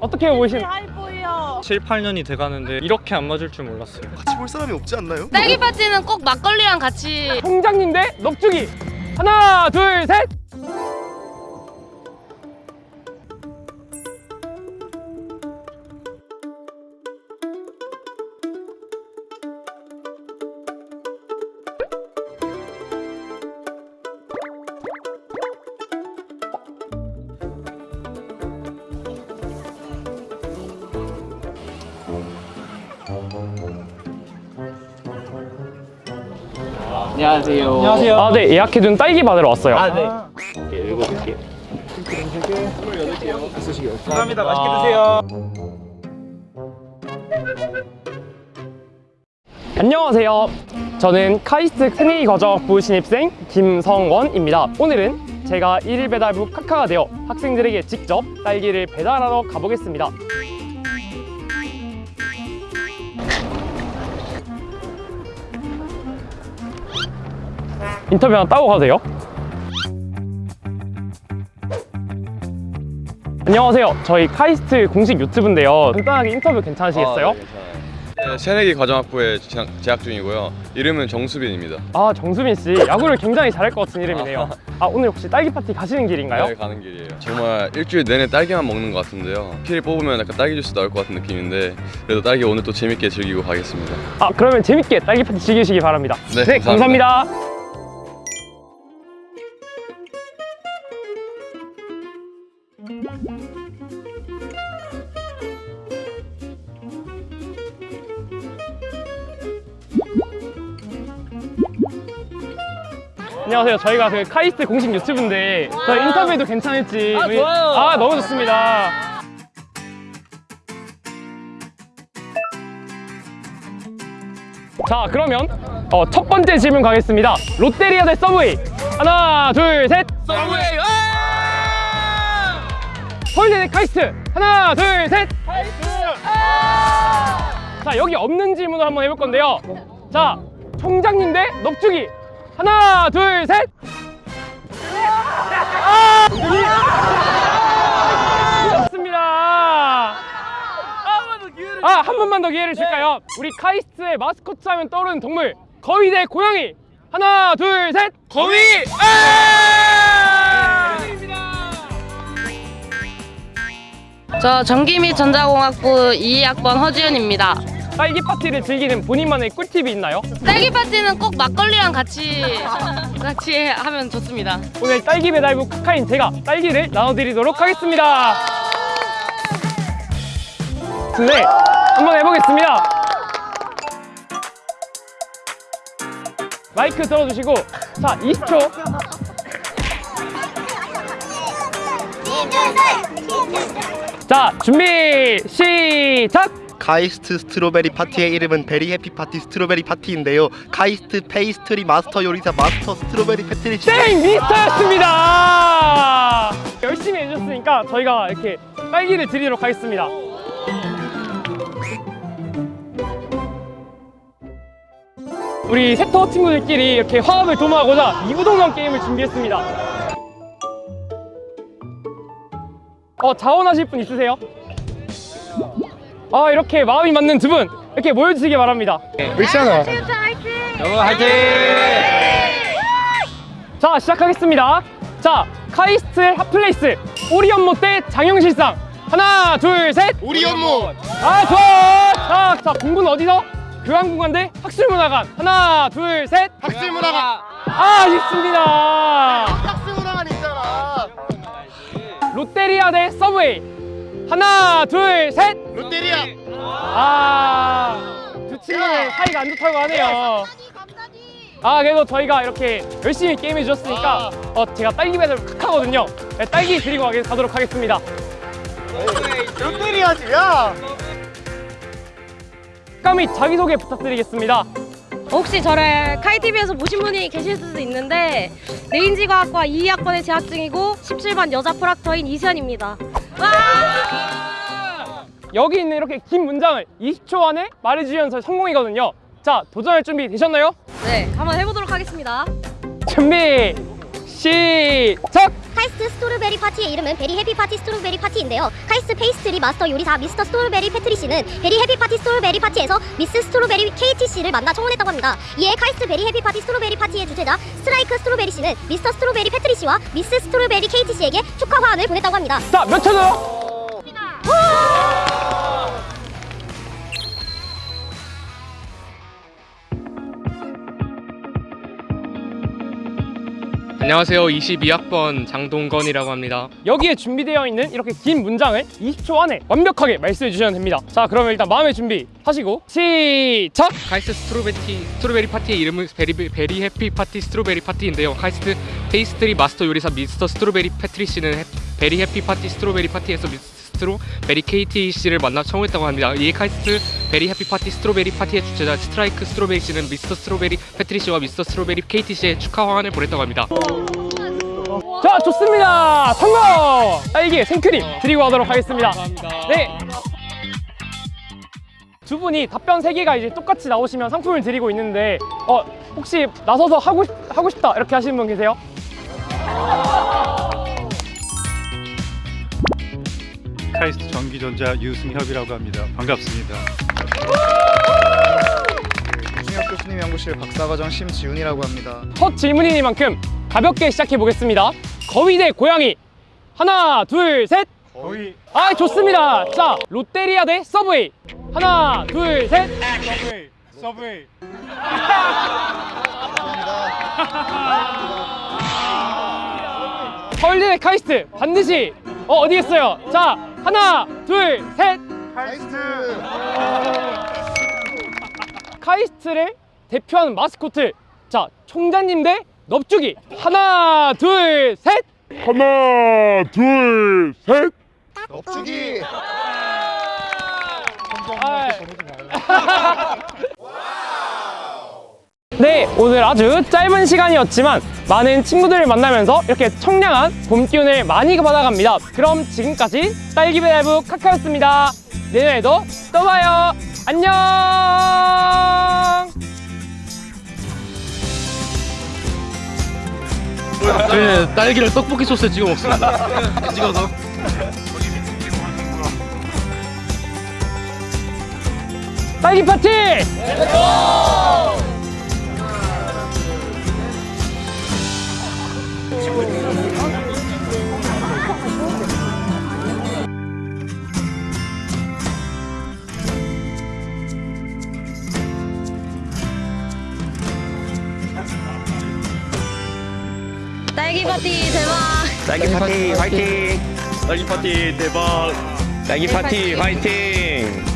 어떻게 보이신? 하이보이요. 7, 8년이 돼가는데 이렇게 안 맞을 줄 몰랐어요 같이 볼 사람이 없지 않나요? 딸기 파티는 꼭 막걸리랑 같이 총장님 대 넙죽이 하나 둘셋 안녕하세요. 안녕하세요 아 네 예약해둔 딸기 받으러 왔어요 아, 네. 읽어볼게요 감사합니다. 맛있게 드세요. 안녕하세요 저는 카이스트 큰이 과정학부 신입생 김성원입니다 오늘은 제가 1일 배달부 카카가 되어 학생들에게 직접 딸기를 배달하러 가보겠습니다 인터뷰 하나 따고 가도 돼요? 안녕하세요 저희 카이스트 공식 유튜브인데요 간단하게 인터뷰 괜찮으시겠어요? 아, 네, 괜찮아요. 네, 새내기 과정학부에 재학, 중이고요. 이름은 정수빈입니다. 아 정수빈 씨 야구를 굉장히 잘할 것 같은 이름이네요. 아 오늘 혹시 딸기 파티 가시는 길인가요? 네, 가는 길이에요. 정말 일주일 내내 딸기만 먹는 것 같은데요. 피를 뽑으면 약간 딸기 주스 나올 것 같은 느낌인데 그래도 딸기 오늘 또 재밌게 즐기고 가겠습니다. 아 그러면 재밌게 딸기 파티 즐기시기 바랍니다. 네, 감사합니다. 감사합니다. 안녕하세요. 저희가 그 카이스트 공식 유튜브인데 저희 인터뷰도 괜찮을지 아, 좋아요. 아 너무 좋습니다. 자 그러면 어, 첫 번째 질문 가겠습니다. 롯데리아 대 서브웨이 하나 둘 셋. 서브웨이. 서울대 대 카이스트 하나 둘 셋. 자 여기 없는 질문을 한번 해볼 건데요. 자 총장님 대 넙죽이 하나 둘 셋. 아! 맞습니다. 아 한 번만 더 기회를 줄까요? 우리 카이스트의 마스코트 하면 떠오르는 동물 거위 대 고양이 하나 둘 셋. 거위. 저 전기 및 전자공학부 2학번 허지연입니다. 딸기 파티를 즐기는 본인만의 꿀팁이 있나요? 딸기 파티는 꼭 막걸리랑 같이 같이 하면 좋습니다. 오늘 딸기 배달부 카카인 제가 딸기를 나눠드리도록 하겠습니다. 네, 한번 해보겠습니다. 마이크 들어주시고 자 20초 자 준비 시작 카이스트 strawberry 파티의 이름은 berry happy 파티 strawberry 파티인데요. 카이스트 페이스트리 마스터 요리사 마스터 스트로베리 패트리 씨. 땡! 미스터였습니다! 열심히 해주셨으니까 저희가 이렇게 딸기를 드리도록 하겠습니다. 우리 새터 친구들끼리 이렇게 화합을 도모하고자 이구동성 게임을 준비했습니다. 어 자원하실 분 있으세요? 아 이렇게 마음이 맞는 두 분 이렇게 모여주시기 바랍니다. 미션아. 여러분 화이팅. 자 시작하겠습니다. 자 카이스트 hot place 오리연못 대 장영실상. 하나 둘셋. 우리 업무 아 좋아. 자, 자 공부는 어디서? 교양분관 대 학술문화관. 하나 둘셋. 학술문화관. 아 아쉽습니다. 학술문화관 있잖아. 롯데리아 대 서브웨이 하나 둘 셋. 롯데리아. 아두 친구는 사이가 안 좋다고 하네요. 아 그래도 저희가 이렇게 열심히 게임해 주셨으니까 어, 제가 딸기 배달 카카거든요. 네, 딸기 드리고 가도록 하겠습니다. 롯데리아지 야. 감히 자기소개 부탁드리겠습니다. 혹시 저를 카이TV에서 보신 분이 계실 수도 있는데 뇌인지과학과 2학번에 재학 중이고 17반 여자 proctor인 이수연입니다. 여기 있는 이렇게 긴 문장을 20초 안에 말해주시면 성공이거든요 자 도전할 준비 되셨나요? 네, 한번 해보도록 하겠습니다. 준비 시작! 카이스트 strawberry 파티의 이름은 berry happy 파티 strawberry 파티인데요. 카이스트 페이스트리 마스터 요리사 미스터 스트로베리 패트리 씨는 berry happy 파티 strawberry 파티에서 미스 스트로베리 KT 씨를 만나 청혼했다고 합니다. 이에 카이스트 berry happy 파티 strawberry 파티의 주최자 스트라이크 스트로베리 씨는 미스터 스트로베리 패트리 씨와 미스 스트로베리 KT 씨에게 축하 화환을 보냈다고 합니다. 자, 몇 초죠? 안녕하세요. 22학번 장동건이라고 합니다. 여기에 준비되어 있는 이렇게 긴 문장을 20초 안에 완벽하게 말씀해 주시면 됩니다. 자, 그러면 일단 마음의 준비 하시고 시작! 카이스트 strawberry strawberry 파티의 이름은 berry berry happy 파티 strawberry 파티인데요. 카이스트 페이스트리 마스터 요리사 미스터 스트로베리 패트리 씨는 해- berry happy 파티 strawberry 파티에서 미스 스트로베리 KT 씨를 만나 청혼했다고 합니다. 이에 카이스트 berry happy 파티 strawberry 파티의 주최자 스트라이크 스트로베리 씨는 미스터 스트로베리 패트리 씨와 미스터 스트로베리 KT 씨의 축하 화환을 보냈다고 합니다. 자, 좋습니다. 성공! 딸기 생크림 드리고 가도록 하겠습니다. 네. 두 분이 답변 세 개가 이제 똑같이 나오시면 상품을 드리고 있는데 어 혹시 나서서 하고 싶, 하고 싶다 이렇게 하시는 분 계세요? 카이스트 전기전자 유승협이라고 합니다. 반갑습니다. 중학 교수님 연구실 박사과정 심지훈이라고 합니다. 첫 질문이니만큼 가볍게 시작해 보겠습니다. 거위 대 고양이 하나 둘 셋. 거위 아 좋습니다. 자 롯데리아 대 서브웨이 하나 둘 셋. 서브웨이 서브웨이 서울대 대 카이스트 반드시 어 어디겠어요? 자 하나 둘 셋. 카이스트. 카이스트를 대표하는 마스코트. 자 총장님 대 넙죽이. 하나 둘 셋. 하나 둘 셋. 넙죽이 네, 오늘 아주 짧은 시간이었지만 많은 친구들을 만나면서 이렇게 청량한 봄 기운을 많이 받아갑니다. 그럼 지금까지 딸기배달부 카카였습니다. 내년에도 또 봐요. 안녕. 저희는 딸기를 떡볶이 소스에 찍어 먹습니다. 찍어서. 딸기 파티! 딸기 파티 대박. 딸기 파티 화이팅! 딸기 파티 대박! 딸기 파티 화이팅!